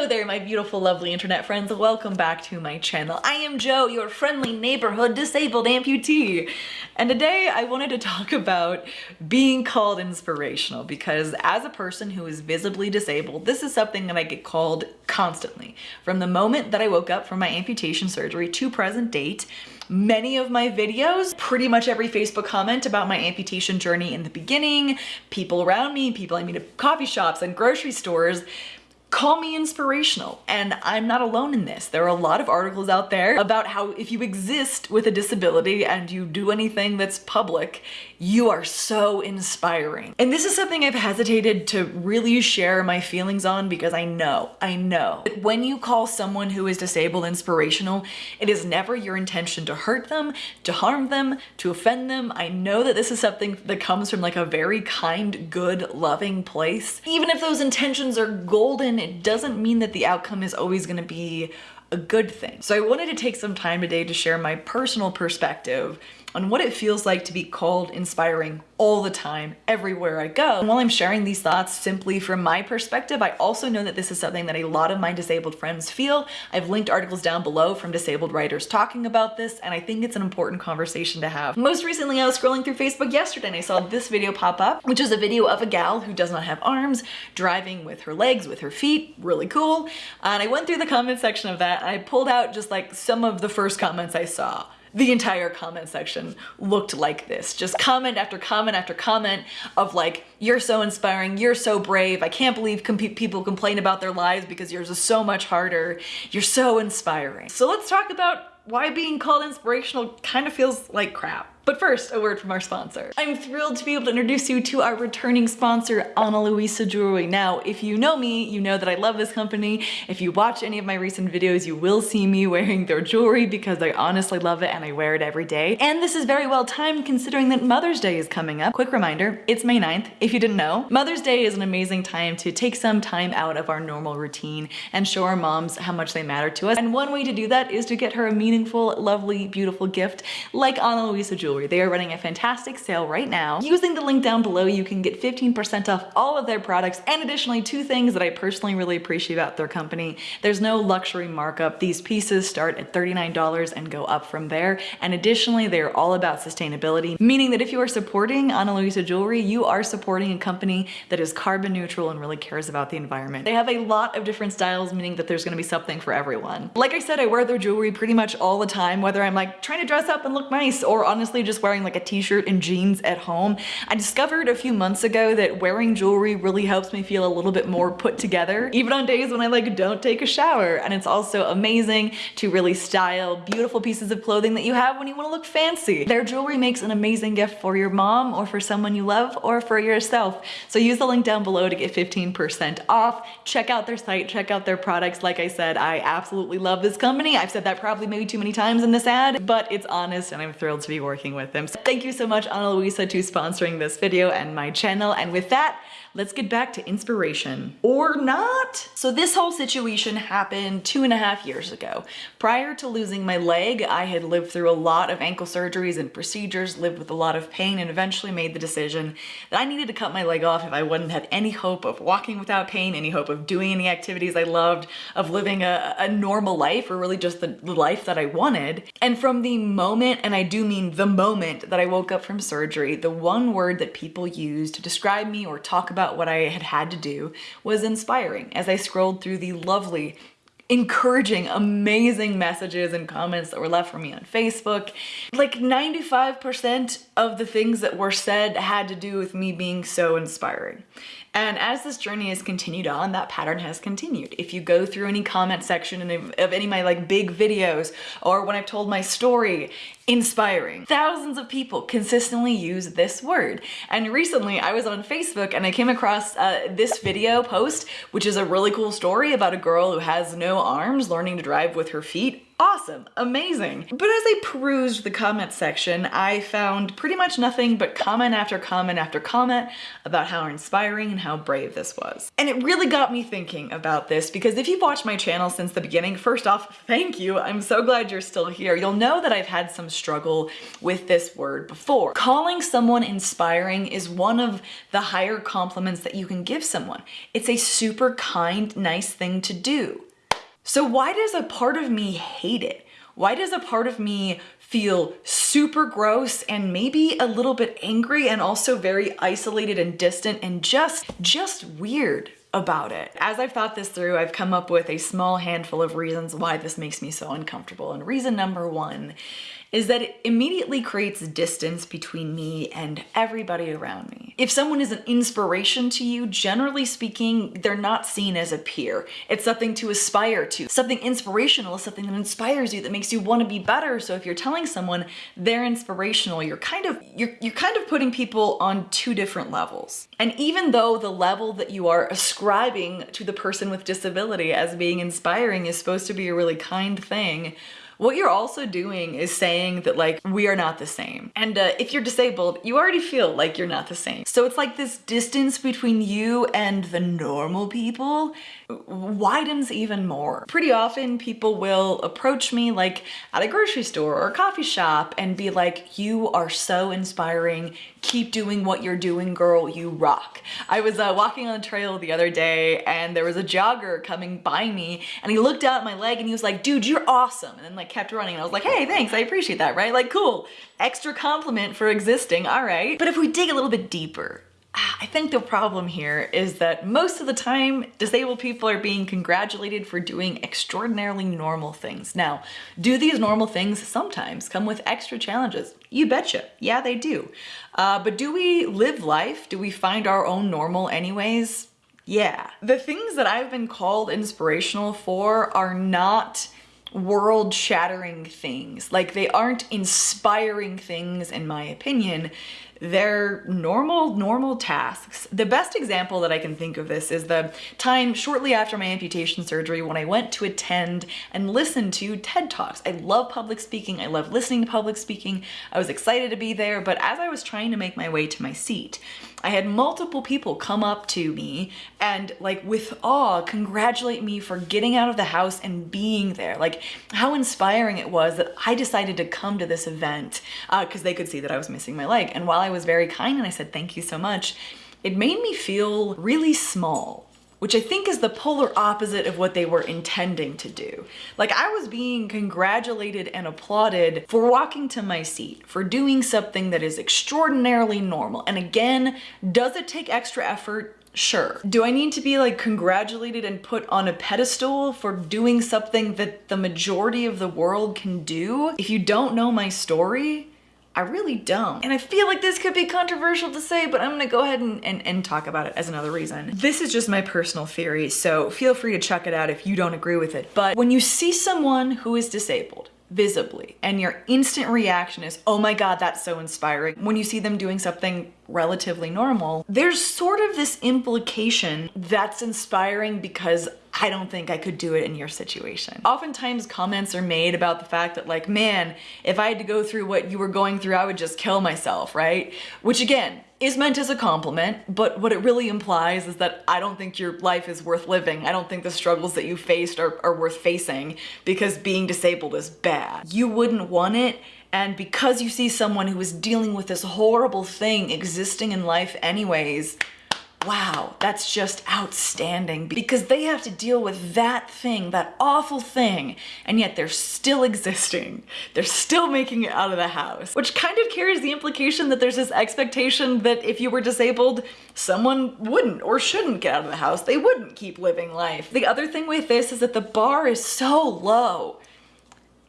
Hello there, my beautiful, lovely internet friends. Welcome back to my channel. I am Joe, your friendly neighborhood disabled amputee. And today I wanted to talk about being called inspirational because as a person who is visibly disabled, this is something that I get called constantly. From the moment that I woke up from my amputation surgery to present date, many of my videos, pretty much every Facebook comment about my amputation journey in the beginning, people around me, people I meet at coffee shops and grocery stores, call me inspirational and I'm not alone in this. There are a lot of articles out there about how if you exist with a disability and you do anything that's public, you are so inspiring. And this is something I've hesitated to really share my feelings on because I know, I know that when you call someone who is disabled inspirational, it is never your intention to hurt them, to harm them, to offend them. I know that this is something that comes from like a very kind, good, loving place. Even if those intentions are golden it doesn't mean that the outcome is always gonna be a good thing. So I wanted to take some time today to share my personal perspective on what it feels like to be called inspiring all the time, everywhere I go. And while I'm sharing these thoughts simply from my perspective, I also know that this is something that a lot of my disabled friends feel. I've linked articles down below from disabled writers talking about this, and I think it's an important conversation to have. Most recently, I was scrolling through Facebook yesterday and I saw this video pop up, which is a video of a gal who does not have arms, driving with her legs, with her feet, really cool. And I went through the comment section of that, and I pulled out just like some of the first comments I saw the entire comment section looked like this. Just comment after comment after comment of like, you're so inspiring, you're so brave, I can't believe people complain about their lives because yours is so much harder, you're so inspiring. So let's talk about why being called inspirational kind of feels like crap. But first, a word from our sponsor. I'm thrilled to be able to introduce you to our returning sponsor, Ana Luisa Jewelry. Now, if you know me, you know that I love this company. If you watch any of my recent videos, you will see me wearing their jewelry because I honestly love it and I wear it every day. And this is very well timed considering that Mother's Day is coming up. Quick reminder, it's May 9th, if you didn't know. Mother's Day is an amazing time to take some time out of our normal routine and show our moms how much they matter to us. And one way to do that is to get her a meaningful, lovely, beautiful gift like Ana Luisa Jewelry jewelry. They are running a fantastic sale right now. Using the link down below, you can get 15% off all of their products and additionally two things that I personally really appreciate about their company. There's no luxury markup. These pieces start at $39 and go up from there. And additionally, they're all about sustainability, meaning that if you are supporting Ana Luisa Jewelry, you are supporting a company that is carbon neutral and really cares about the environment. They have a lot of different styles, meaning that there's gonna be something for everyone. Like I said, I wear their jewelry pretty much all the time, whether I'm like trying to dress up and look nice or honestly just wearing like a t-shirt and jeans at home. I discovered a few months ago that wearing jewelry really helps me feel a little bit more put together, even on days when I like don't take a shower. And it's also amazing to really style beautiful pieces of clothing that you have when you want to look fancy. Their jewelry makes an amazing gift for your mom or for someone you love or for yourself. So use the link down below to get 15% off. Check out their site, check out their products. Like I said, I absolutely love this company. I've said that probably maybe too many times in this ad, but it's honest and I'm thrilled to be working with them. So thank you so much Ana Luisa to sponsoring this video and my channel. And with that, let's get back to inspiration. Or not? So this whole situation happened two and a half years ago. Prior to losing my leg, I had lived through a lot of ankle surgeries and procedures, lived with a lot of pain, and eventually made the decision that I needed to cut my leg off if I wouldn't have any hope of walking without pain, any hope of doing any activities I loved, of living a, a normal life, or really just the, the life that I wanted. And from the moment, and I do mean the moment that I woke up from surgery, the one word that people used to describe me or talk about what I had had to do was inspiring as I scrolled through the lovely encouraging, amazing messages and comments that were left for me on Facebook. Like 95% of the things that were said had to do with me being so inspiring. And as this journey has continued on, that pattern has continued. If you go through any comment section of, any of my like big videos or when I've told my story, inspiring. Thousands of people consistently use this word. And recently I was on Facebook and I came across uh, this video post, which is a really cool story about a girl who has no arms learning to drive with her feet Awesome, amazing. But as I perused the comment section, I found pretty much nothing but comment after comment after comment about how inspiring and how brave this was. And it really got me thinking about this because if you've watched my channel since the beginning, first off, thank you. I'm so glad you're still here. You'll know that I've had some struggle with this word before. Calling someone inspiring is one of the higher compliments that you can give someone. It's a super kind, nice thing to do. So why does a part of me hate it? Why does a part of me feel super gross and maybe a little bit angry and also very isolated and distant and just, just weird about it. As I've thought this through, I've come up with a small handful of reasons why this makes me so uncomfortable. And reason number one is that it immediately creates distance between me and everybody around me. If someone is an inspiration to you, generally speaking, they're not seen as a peer. It's something to aspire to. Something inspirational is something that inspires you, that makes you want to be better. So if you're telling someone they're inspirational, you're kind of you're you're kind of putting people on two different levels. And even though the level that you are ascribing to the person with disability as being inspiring is supposed to be a really kind thing, what you're also doing is saying that like, we are not the same. And uh, if you're disabled, you already feel like you're not the same. So it's like this distance between you and the normal people widens even more. Pretty often people will approach me like at a grocery store or a coffee shop and be like, you are so inspiring. Keep doing what you're doing, girl, you rock. I was uh, walking on the trail the other day and there was a jogger coming by me and he looked out at my leg and he was like, dude, you're awesome. And then like kept running and I was like, hey, thanks, I appreciate that, right? Like, cool, extra compliment for existing, all right. But if we dig a little bit deeper, I think the problem here is that most of the time, disabled people are being congratulated for doing extraordinarily normal things. Now, do these normal things sometimes come with extra challenges? You betcha. Yeah, they do. Uh, but do we live life? Do we find our own normal anyways? Yeah. The things that I've been called inspirational for are not world shattering things. Like they aren't inspiring things in my opinion. They're normal, normal tasks. The best example that I can think of this is the time shortly after my amputation surgery when I went to attend and listen to TED Talks. I love public speaking. I love listening to public speaking. I was excited to be there, but as I was trying to make my way to my seat, I had multiple people come up to me and like with awe congratulate me for getting out of the house and being there. Like how inspiring it was that I decided to come to this event because uh, they could see that I was missing my leg. And while I was very kind and I said thank you so much, it made me feel really small which I think is the polar opposite of what they were intending to do. Like I was being congratulated and applauded for walking to my seat, for doing something that is extraordinarily normal. And again, does it take extra effort? Sure. Do I need to be like congratulated and put on a pedestal for doing something that the majority of the world can do? If you don't know my story, I really don't. And I feel like this could be controversial to say, but I'm gonna go ahead and, and, and, talk about it as another reason. This is just my personal theory, so feel free to check it out if you don't agree with it. But when you see someone who is disabled, visibly and your instant reaction is oh my god that's so inspiring when you see them doing something relatively normal there's sort of this implication that's inspiring because I don't think I could do it in your situation. Oftentimes comments are made about the fact that like, man, if I had to go through what you were going through, I would just kill myself, right? Which again, is meant as a compliment, but what it really implies is that I don't think your life is worth living. I don't think the struggles that you faced are, are worth facing because being disabled is bad. You wouldn't want it and because you see someone who is dealing with this horrible thing existing in life anyways, wow, that's just outstanding because they have to deal with that thing, that awful thing, and yet they're still existing. They're still making it out of the house, which kind of carries the implication that there's this expectation that if you were disabled, someone wouldn't or shouldn't get out of the house. They wouldn't keep living life. The other thing with this is that the bar is so low.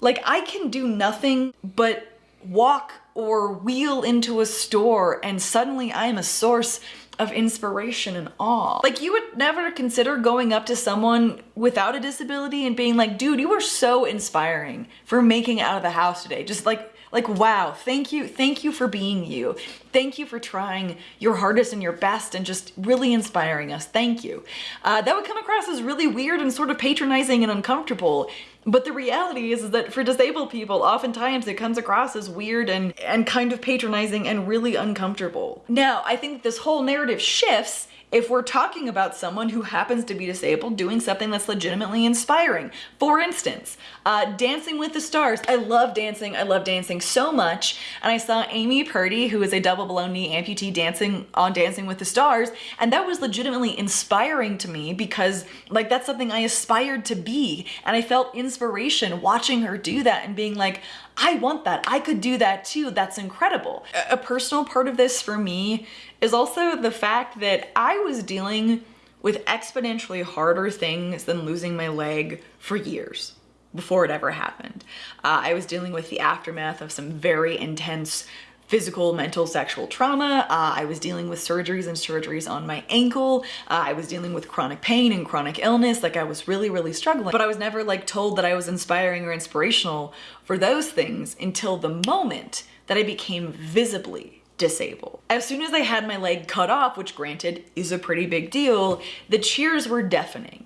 Like I can do nothing but walk or wheel into a store and suddenly I am a source of inspiration and awe. Like you would never consider going up to someone without a disability and being like, dude, you were so inspiring for making it out of the house today. Just like, Like, wow, thank you. Thank you for being you. Thank you for trying your hardest and your best and just really inspiring us. Thank you. Uh, that would come across as really weird and sort of patronizing and uncomfortable. But the reality is, is that for disabled people, oftentimes it comes across as weird and, and kind of patronizing and really uncomfortable. Now, I think this whole narrative shifts if we're talking about someone who happens to be disabled doing something that's legitimately inspiring. For instance, uh, Dancing with the Stars. I love dancing. I love dancing so much. And I saw Amy Purdy, who is a double below knee amputee dancing on Dancing with the Stars. And that was legitimately inspiring to me because like that's something I aspired to be. And I felt inspiration watching her do that and being like, I want that. I could do that too. That's incredible. A personal part of this for me is also the fact that I was dealing with exponentially harder things than losing my leg for years before it ever happened. Uh, I was dealing with the aftermath of some very intense physical, mental, sexual trauma. Uh, I was dealing with surgeries and surgeries on my ankle. Uh, I was dealing with chronic pain and chronic illness. Like I was really, really struggling. But I was never like told that I was inspiring or inspirational for those things until the moment that I became visibly disabled. As soon as I had my leg cut off, which granted is a pretty big deal, the cheers were deafening.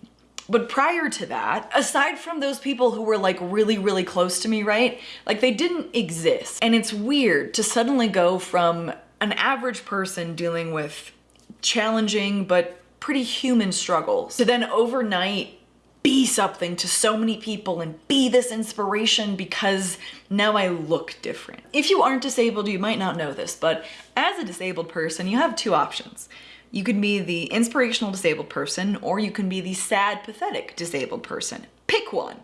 But prior to that, aside from those people who were like really, really close to me, right? Like they didn't exist. And it's weird to suddenly go from an average person dealing with challenging but pretty human struggles to then overnight be something to so many people and be this inspiration because now I look different. If you aren't disabled, you might not know this, but as a disabled person, you have two options. You can be the inspirational disabled person or you can be the sad, pathetic disabled person. Pick one.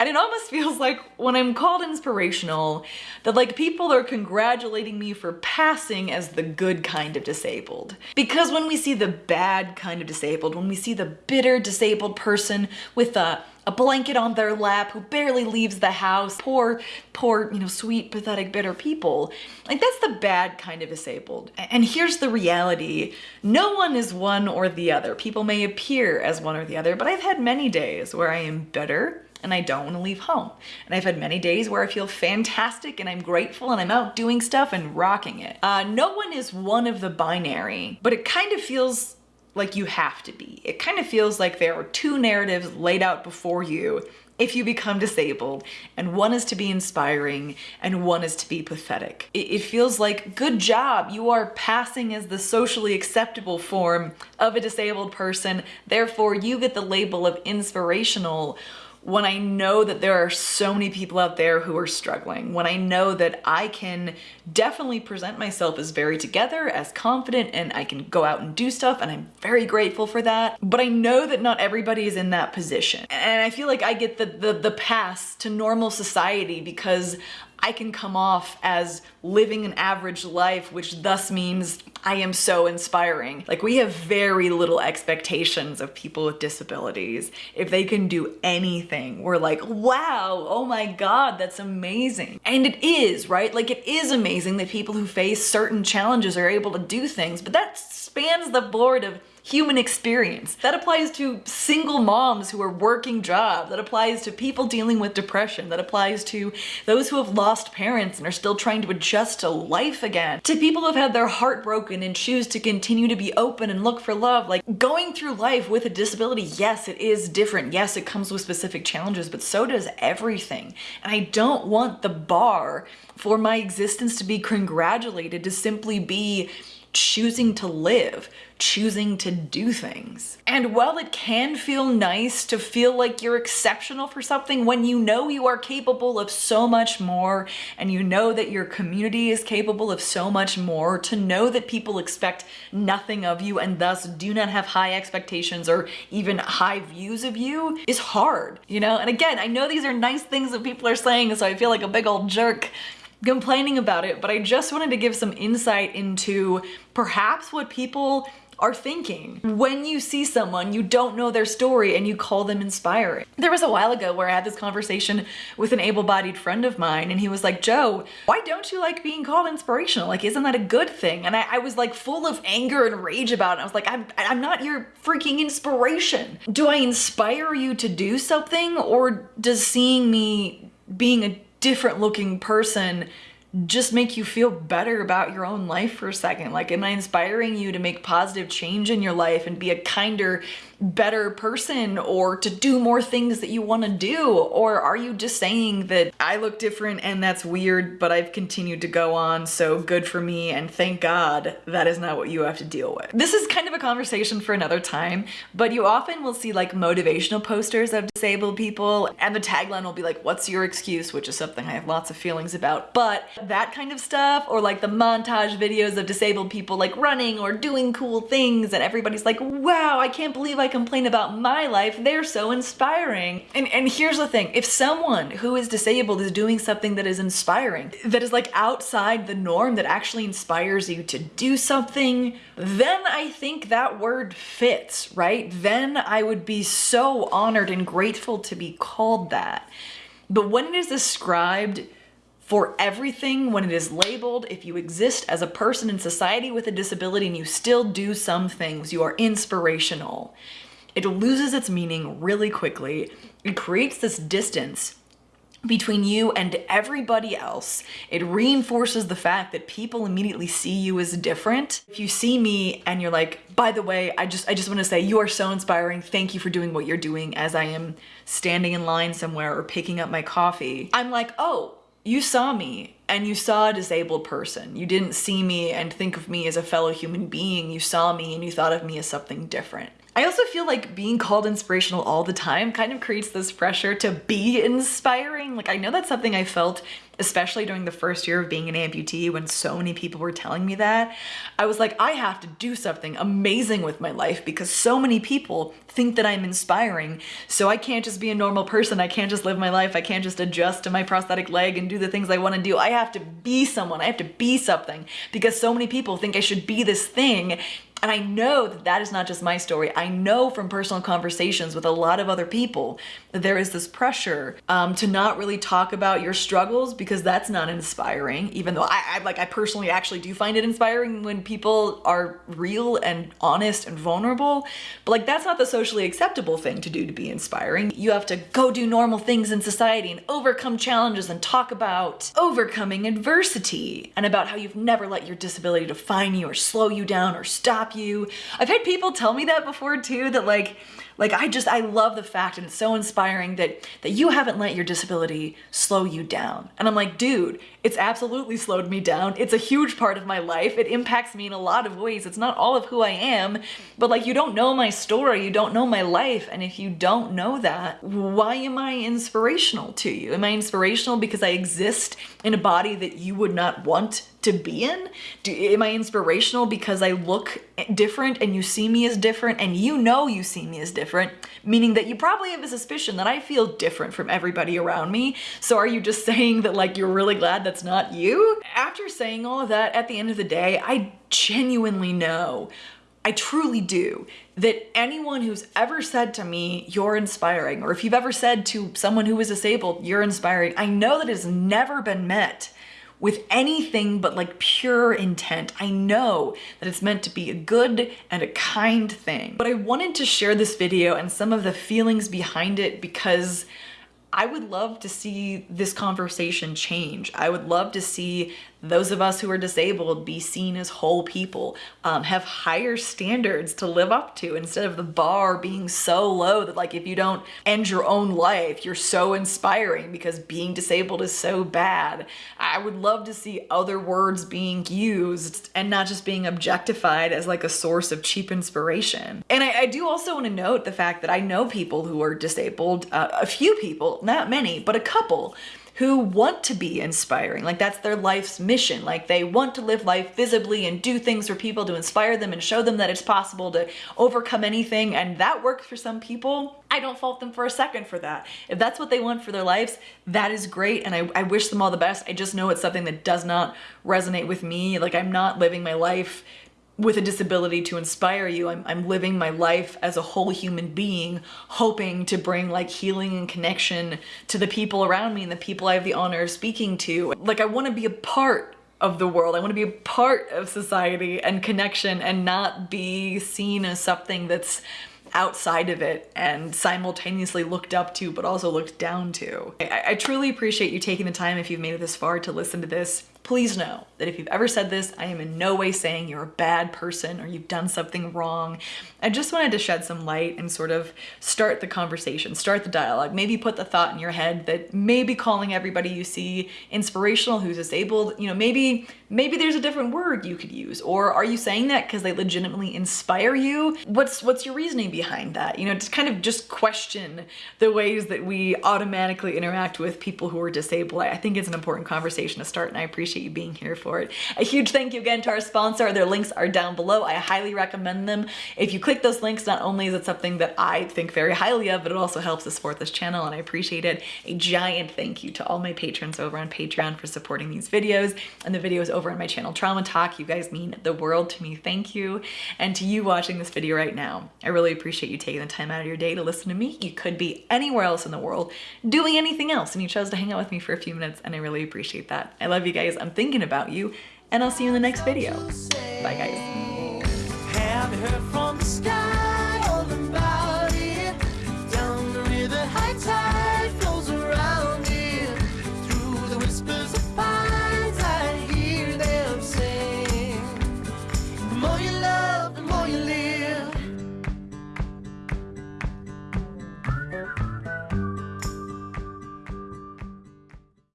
And it almost feels like when I'm called inspirational, that like people are congratulating me for passing as the good kind of disabled. Because when we see the bad kind of disabled, when we see the bitter disabled person with a a blanket on their lap who barely leaves the house. Poor, poor, you know, sweet, pathetic, bitter people. Like that's the bad kind of disabled. And here's the reality. No one is one or the other. People may appear as one or the other, but I've had many days where I am better and I don't want to leave home. And I've had many days where I feel fantastic and I'm grateful and I'm out doing stuff and rocking it. Uh, no one is one of the binary, but it kind of feels like you have to be. It kind of feels like there are two narratives laid out before you if you become disabled, and one is to be inspiring and one is to be pathetic. It, feels like, good job, you are passing as the socially acceptable form of a disabled person, therefore you get the label of inspirational when I know that there are so many people out there who are struggling, when I know that I can definitely present myself as very together, as confident, and I can go out and do stuff, and I'm very grateful for that. But I know that not everybody is in that position. And I feel like I get the, the, the pass to normal society because I can come off as living an average life, which thus means I am so inspiring. Like we have very little expectations of people with disabilities. If they can do anything, we're like, wow, oh my God, that's amazing. And it is, right? Like it is amazing that people who face certain challenges are able to do things, but that spans the board of human experience. That applies to single moms who are working jobs. That applies to people dealing with depression. That applies to those who have lost parents and are still trying to adjust to life again. To people who have had their heart broken and choose to continue to be open and look for love. Like going through life with a disability, yes, it is different. Yes, it comes with specific challenges, but so does everything. And I don't want the bar for my existence to be congratulated to simply be choosing to live, choosing to do things. And while it can feel nice to feel like you're exceptional for something when you know you are capable of so much more and you know that your community is capable of so much more, to know that people expect nothing of you and thus do not have high expectations or even high views of you is hard, you know? And again, I know these are nice things that people are saying, so I feel like a big old jerk complaining about it, but I just wanted to give some insight into perhaps what people are thinking when you see someone you don't know their story and you call them inspiring. There was a while ago where I had this conversation with an able-bodied friend of mine and he was like, Joe, why don't you like being called inspirational? Like, isn't that a good thing? And I, I was like full of anger and rage about it. I was like, I'm, I'm not your freaking inspiration. Do I inspire you to do something or does seeing me being a different looking person just make you feel better about your own life for a second? Like, am I inspiring you to make positive change in your life and be a kinder, better person or to do more things that you want to do? Or are you just saying that I look different and that's weird, but I've continued to go on, so good for me and thank God that is not what you have to deal with? This is kind of a conversation for another time, but you often will see like motivational posters of disabled people and the tagline will be like, what's your excuse? Which is something I have lots of feelings about. But that kind of stuff or like the montage videos of disabled people like running or doing cool things and everybody's like, wow, I can't believe I complain about my life. They're so inspiring. And, and here's the thing, if someone who is disabled is doing something that is inspiring, that is like outside the norm, that actually inspires you to do something, then I think that word fits, right? Then I would be so honored and grateful to be called that. But when it is described for everything when it is labeled. If you exist as a person in society with a disability and you still do some things, you are inspirational. It loses its meaning really quickly. It creates this distance between you and everybody else. It reinforces the fact that people immediately see you as different. If you see me and you're like, by the way, I just I just want to say you are so inspiring. Thank you for doing what you're doing as I am standing in line somewhere or picking up my coffee. I'm like, "Oh, you saw me and you saw a disabled person. You didn't see me and think of me as a fellow human being. You saw me and you thought of me as something different. I also feel like being called inspirational all the time kind of creates this pressure to be inspiring. Like I know that's something I felt especially during the first year of being an amputee when so many people were telling me that. I was like, I have to do something amazing with my life because so many people think that I'm inspiring. So I can't just be a normal person. I can't just live my life. I can't just adjust to my prosthetic leg and do the things I want to do. I have to be someone. I have to be something because so many people think I should be this thing and I know that that is not just my story. I know from personal conversations with a lot of other people that there is this pressure um, to not really talk about your struggles because that's not inspiring, even though I, I, like I personally actually do find it inspiring when people are real and honest and vulnerable. But like that's not the socially acceptable thing to do to be inspiring. You have to go do normal things in society and overcome challenges and talk about overcoming adversity and about how you've never let your disability define you or slow you down or stop you. I've had people tell me that before too, that like, like I just, I love the fact and it's so inspiring that, that you haven't let your disability slow you down. And I'm like, dude, it's absolutely slowed me down. It's a huge part of my life. It impacts me in a lot of ways. It's not all of who I am, but like you don't know my story, you don't know my life. And if you don't know that, why am I inspirational to you? Am I inspirational because I exist in a body that you would not want to be in? Do, am I inspirational because I look different and you see me as different and you know you see me as different, meaning that you probably have a suspicion that I feel different from everybody around me. So are you just saying that like you're really glad that's not you? After saying all of that, at the end of the day, I genuinely know I truly do that anyone who's ever said to me, you're inspiring, or if you've ever said to someone who is disabled, you're inspiring, I know that has never been met with anything but like pure intent. I know that it's meant to be a good and a kind thing. But I wanted to share this video and some of the feelings behind it because I would love to see this conversation change. I would love to see those of us who are disabled be seen as whole people, um, have higher standards to live up to instead of the bar being so low that like if you don't end your own life, you're so inspiring because being disabled is so bad. I would love to see other words being used and not just being objectified as like a source of cheap inspiration. And I, I do also want to note the fact that I know people who are disabled, uh, a few people, not many, but a couple who want to be inspiring. Like that's their life's mission. Like they want to live life visibly and do things for people to inspire them and show them that it's possible to overcome anything. And that works for some people. I don't fault them for a second for that. If that's what they want for their lives, that is great. And I, I wish them all the best. I just know it's something that does not resonate with me. Like I'm not living my life with a disability to inspire you. I'm, I'm living my life as a whole human being, hoping to bring like healing and connection to the people around me and the people I have the honor of speaking to. Like I want to be a part of the world. I want to be a part of society and connection and not be seen as something that's outside of it and simultaneously looked up to but also looked down to. I, I, truly appreciate you taking the time if you've made it this far to listen to this please know that if you've ever said this, I am in no way saying you're a bad person or you've done something wrong. I just wanted to shed some light and sort of start the conversation, start the dialogue, maybe put the thought in your head that maybe calling everybody you see inspirational who's disabled, you know, maybe maybe there's a different word you could use. Or are you saying that because they legitimately inspire you? What's what's your reasoning behind that? You know, to kind of just question the ways that we automatically interact with people who are disabled. I think it's an important conversation to start and I appreciate you being here for it. A huge thank you again to our sponsor. Their links are down below. I highly recommend them. If you click those links, not only is it something that I think very highly of, but it also helps to support this channel and I appreciate it. A giant thank you to all my patrons over on Patreon for supporting these videos and the videos over on my channel Trauma Talk. You guys mean the world to me. Thank you. And to you watching this video right now, I really appreciate you taking the time out of your day to listen to me. You could be anywhere else in the world doing anything else and you chose to hang out with me for a few minutes and I really appreciate that. I love you guys. I'm thinking about you and I'll see you in the next video. Bye guys.